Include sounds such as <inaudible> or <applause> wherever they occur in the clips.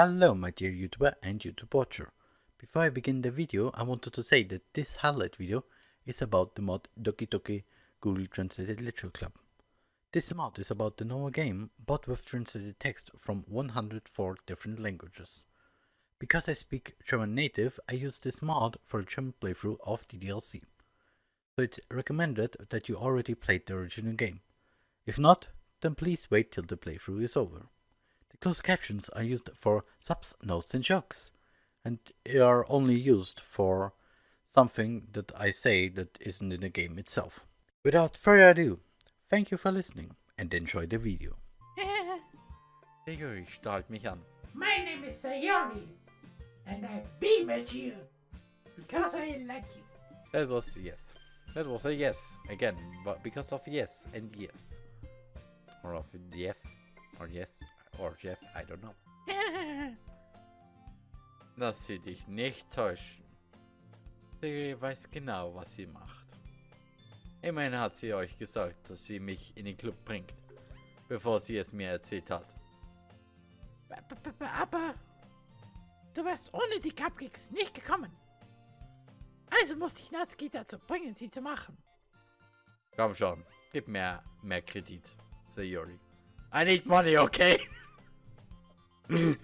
Hello my dear YouTuber and YouTube watcher. Before I begin the video, I wanted to say that this highlight video is about the mod Doki Doki Google Translated Literature Club. This mod is about the normal game, but with translated text from 104 different languages. Because I speak German native, I use this mod for a German playthrough of the DLC. So it's recommended that you already played the original game. If not, then please wait till the playthrough is over. The closed captions are used for subs, notes and jokes, and are only used for something that I say that isn't in the game itself. Without further ado, thank you for listening and enjoy the video. <laughs> Siguri strahlt mich an. My name is Sayori, and I beam at you because I like you. That was yes. That was a yes again, but because of yes and yes. Or of Jeff, or yes, or Jeff, I don't know. <laughs> Lass sie dich nicht täuschen. Sie weiß genau, was sie macht. Immerhin hat sie euch gesagt, dass sie mich in den Club bringt, bevor sie es mir erzählt hat. Aber du wärst ohne die Cupcakes nicht gekommen. Also musste ich Natsuki dazu bringen, sie zu machen. Komm schon, gib mir mehr Kredit, Sayori. I need money, okay? <laughs> oh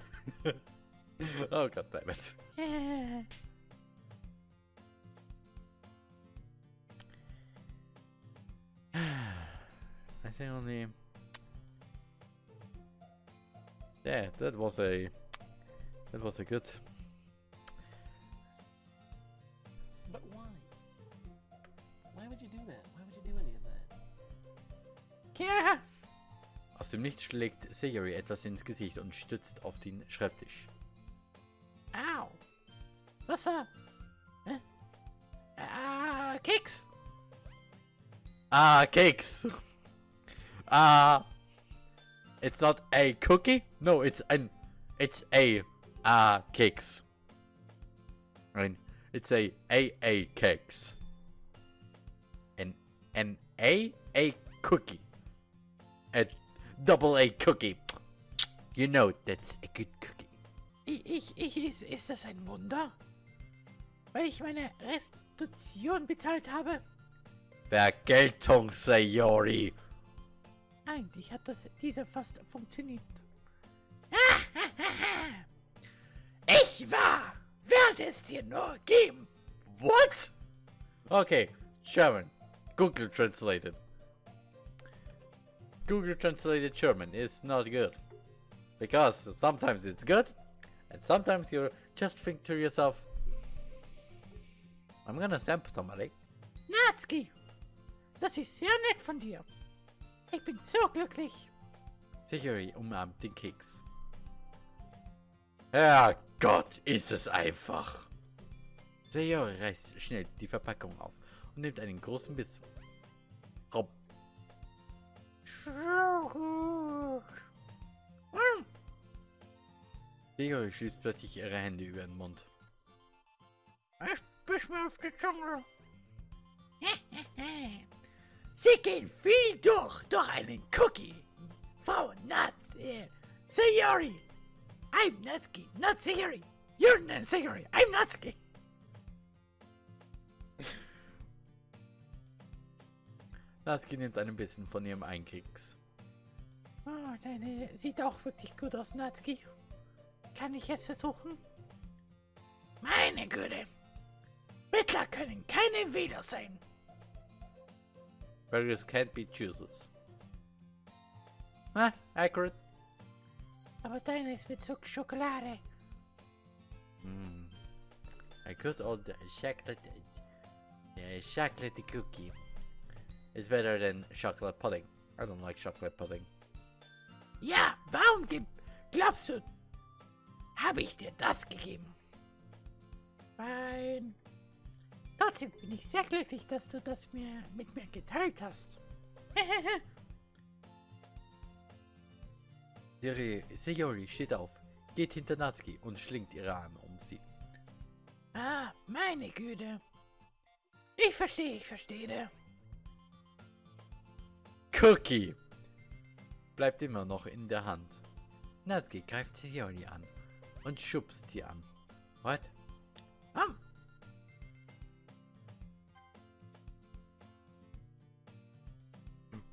god damn it. I think only. Yeah, that was a. That was a good. Dem Nichts schlägt Sayori etwas ins Gesicht und stützt auf den Schreibtisch. au. Was war? Hä? Ah, Keks. Ah, cakes. <laughs> Ah, it's not a cookie. No, it's an, it's a ah. I mean, it's a a a cakes. An an a a cookie. A double a cookie. You know that's a good cookie. Ich, ich, ich, ist, das ein Wunder? Weil ich meine Restitution bezahlt habe? Vergeltung, Sayori. Eigentlich hat das diese fast funktioniert. <laughs> Ich war, werde es dir nur geben. What? Okay, German. Google translated. Google translated German is not good. Because sometimes it's good, and sometimes you just think to yourself, I'm gonna sample somebody. Natsuki, das ist sehr nett von dir. Ich bin so glücklich. Sayori umarmt den Keks. Herrgott, ist es einfach. Sayori reißt schnell die Verpackung auf und nimmt einen großen Biss. Sayori schließt plötzlich ihre Hände über den Mund. Ich biss mir auf die Zunge. <laughs> Sie gehen viel durch, durch einen Cookie. Frau Nuts, äh, Sayori. I'm Natsuki, not Sayori. You're not Sayori, I'm Natsuki. Natsuki nimmt einen Bissen von ihrem Einkeks. Oh, deine sieht auch wirklich gut aus, Natsuki. Kann ich es versuchen? Meine Güte. Mittler können keine Wähler sein. Various can't be choosers. Ah, accurate. Aber deine ist mit Zuck Schokolade. Mm. A good old chocolate, uh, chocolate cookie is better than chocolate pudding. I don't like chocolate pudding. Ja, warum gib, glaubst du, habe ich dir das gegeben? Nein. Trotzdem bin ich sehr glücklich, dass du das mir mit mir geteilt hast. <laughs> Sayori, Sayori steht auf, geht hinter Natsuki und schlingt ihre Arme um sie. ah, meine Güte. Ich verstehe, ich verstehe. Cookie! Bleibt immer noch in der Hand. Natsuki greift Sayori an und schubst sie an. What? Am.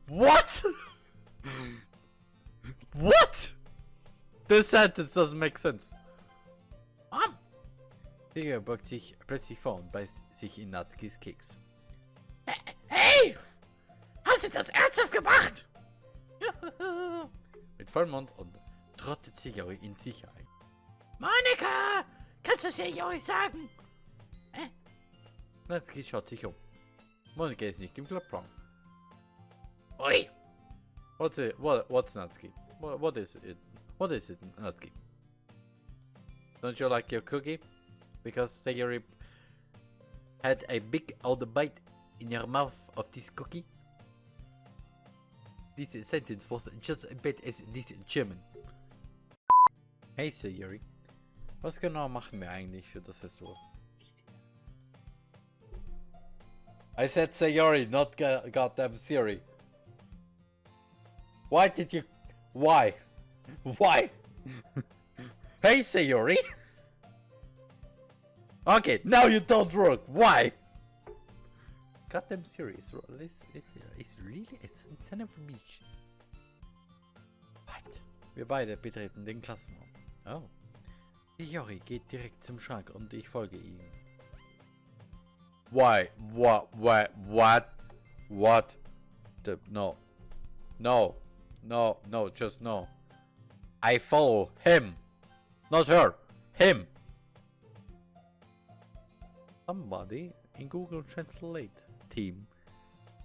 What? what? This sentence doesn't make sense. Am. Digga beugt sich plötzlich vor und beißt sich in Natskis Keks. Du das ernsthaft gemacht? <laughs> Mit vollem Mund und trottet Sigari in Sicherheit. Monika! Kannst du es ja Jori sagen? Natski schaut sich um. Monika ist nicht im Clubraum. Ui! What's it? What? What's Natsuki? What? What is it? What is it, Natsuki? Don't you like your cookie? Because Sayori had a big old bite in your mouth of this cookie. This sentence was just as bad as this German. Hey Sayori, was genau machen wir eigentlich für das Festival? I said Sayori, not goddamn Siri. Why did you... Why? Why? <laughs> hey, Sayori! <laughs> Okay, now you don't work. Why? Goddamn serious. Is, is, is really a son of a bitch. What? Wir beide betreten den Klassenraum. Oh. Sayori geht direkt zum Schrank und ich folge ihm. Why? What? What? What? What? The, no. No. No, no, just no. I follow him. Not her. Him. Somebody in Google Translate team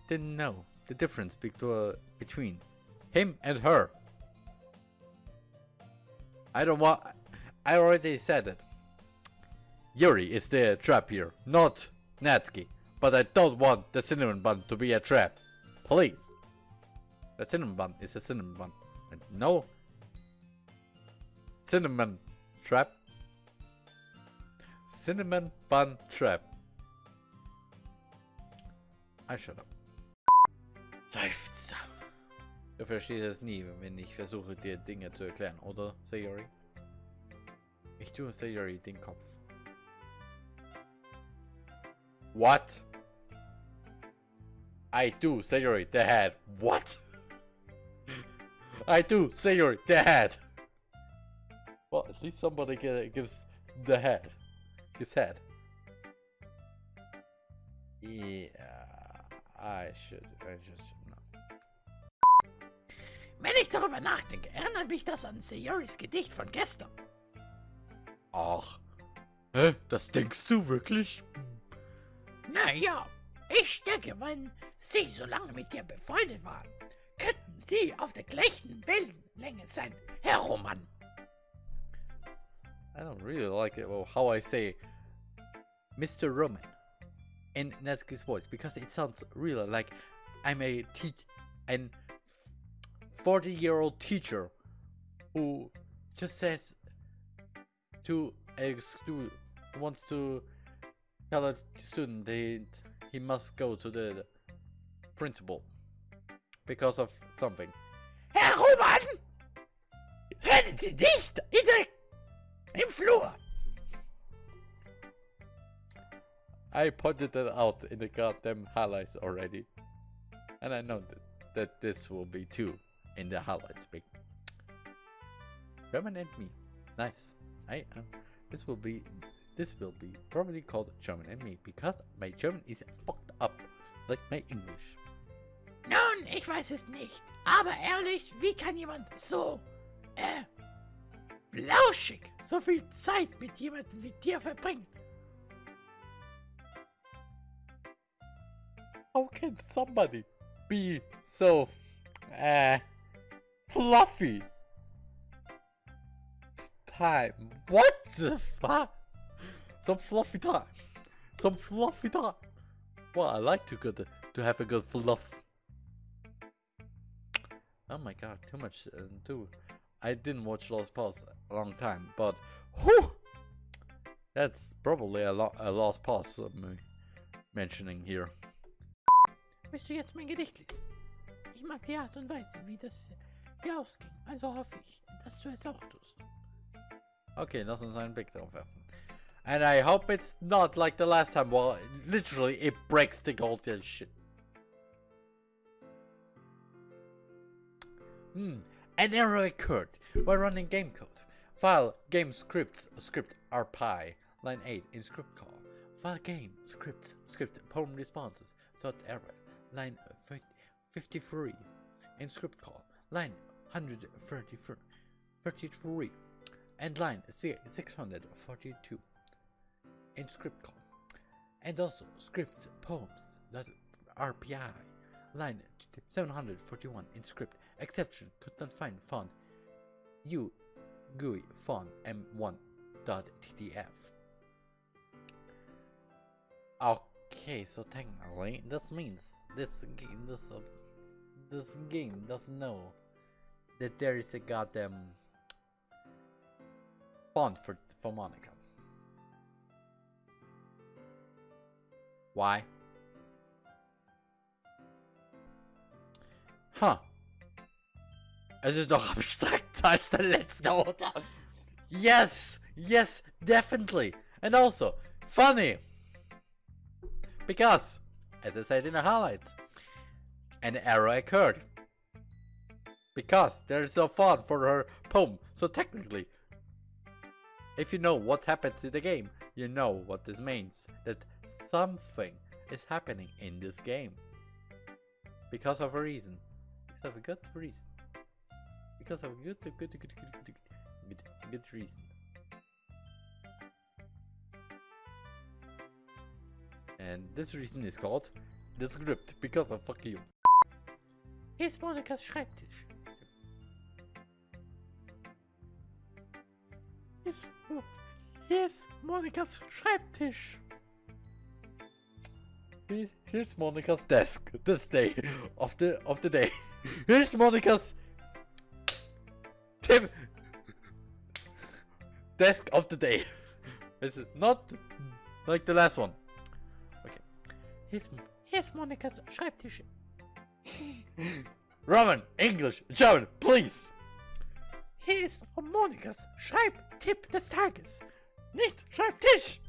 didn't know the difference between him and her. I don't want. I already said it. Yuri is the trap here, not Natsuki. But I don't want the cinnamon bun to be a trap. Please. The cinnamon bun is a cinnamon bun. And no cinnamon trap. Cinnamon bun trap. I shut up. Seufzer. Du verstehst es nie, wenn ich versuche dir Dinge zu erklären, oder, Sayori? Ich tue Sayori den Kopf. What? I do, Sayori, the head. What? I do, Sayori, the head. Well, at least somebody gives the head. Gives head. Yeah, I should. I just no. Wenn ich darüber nachdenke, erinnert mich das an Sayoris Gedicht von gestern. Ach, hä? Das denkst du wirklich? Naja, ich denke, wenn sie so lange mit dir befreundet waren, könnten sie auf der gleichen Wellenlänge sein, Herr Roman. I don't really like it. Well, how I say Mr. Roman in Natsuki's voice because it sounds really like I'm a teach an 40 year old teacher who just says to a student wants to tell a student that he must go to the principal because of something. Herr Roman! Hören Sie nicht in der, im Flur! I pointed that out in the goddamn highlights already. And I know that, that this will be too in the highlights. Big German and me. Nice. I um, this will be this will be probably called German and me because my German is fucked up like my English. Nun, ich weiß es nicht. Aber ehrlich, wie kann jemand so, äh, so viel Zeit mit jemandem wie dir verbringen? How can somebody be so uh fluffy? Time. What the fuck? Some fluffy time. Some fluffy time. Well, I like to good to have a good fluff. Oh my god, too much uh, too. I didn't watch Lost Pause a long time, but whew, that's probably a, lo a lost pause of me mentioning here. Du jetzt mein? Ich mag die Art und Weise, wie das ausging. Also hoffe ich, dass du es auch tust. Okay, lass uns einen Blick drauf werfen. And I hope it's not like the last time. Well, literally, it breaks the gold and shit. Hmm. An error occurred while running game code. File game scripts script rpy line 8 in script call. File game scripts script poem responses dot error line 53 in script call line 133 33 and line 642 in script call and also scripts poems rpy line 741 in script exception. Could not find font u GUI font m1.ttf okay so technically this means this game this uh, this game doesn't know that there is a goddamn font for for Monika why Huh. Es ist noch abstrakter als <laughs> der letzte, oder? <laughs> Yes! Yes, definitely! And also, funny! Because, as I said in the highlights, an error occurred. Because there is no font for her poem, so technically, if you know what happens in the game, you know what this means. That something is happening in this game. Because of a reason have a good reason. Because of a good, good, good, good, good, good, good reason. And this reason is called the script, because of fuck you. Hier ist Monikas Schreibtisch. Hier ist, hier ist Monikas Schreibtisch. Here's Monika's desk this day of the of the day. Here's Monica's Tim desk of the day. It's not like the last one. Okay. Here's, here's Monikas Schreibtisch. <laughs> Roman, English, German, please. Hier ist Monikas Schreibtipp des Tages. Nicht Schreibtisch.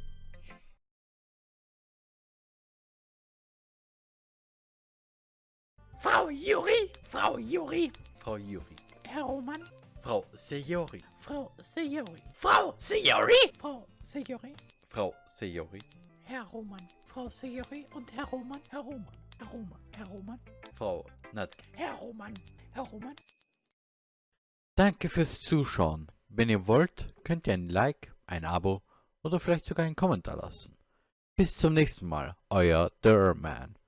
Frau Juri, Frau Juri, Frau Juri, Herr Roman, Frau Sejori, Frau Sejori, Frau Sejori, Frau Sejori, Frau Sejori, Herr Roman, Frau Sejori und Herr Roman, Herr Roman, Herr Roman, Herr Roman, Frau Natzke. Herr Roman, Herr Roman. Danke fürs Zuschauen. Wenn ihr wollt, könnt ihr ein Like, ein Abo oder vielleicht sogar einen Kommentar lassen. Bis zum nächsten Mal, euer Derman.